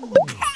Okay.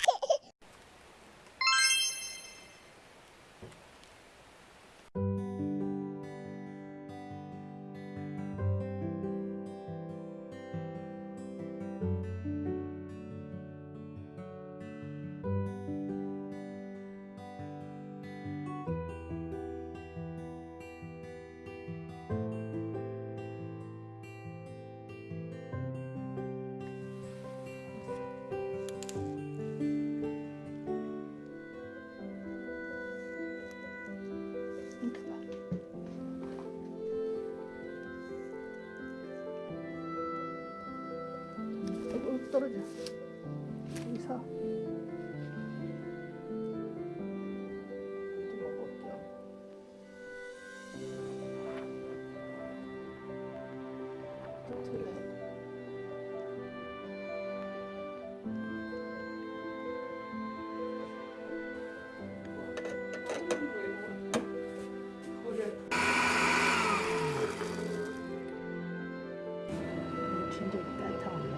떨어져. 여기. 진짜 따뜻하네.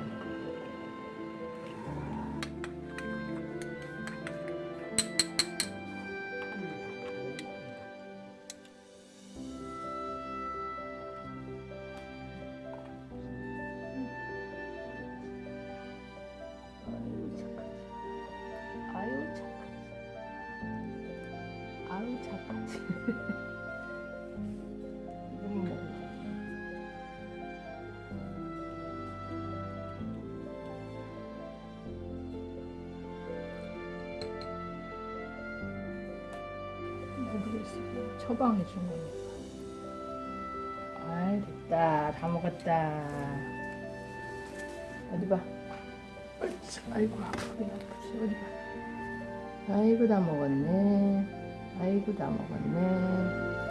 모르겠어. 처방해 준 거니까. 아이 됐다. 다 먹었다. 어디 봐. 아이고 아프긴. 어디 봐. 아이고 다 먹었네. 아이고 다 먹었네. 그죠?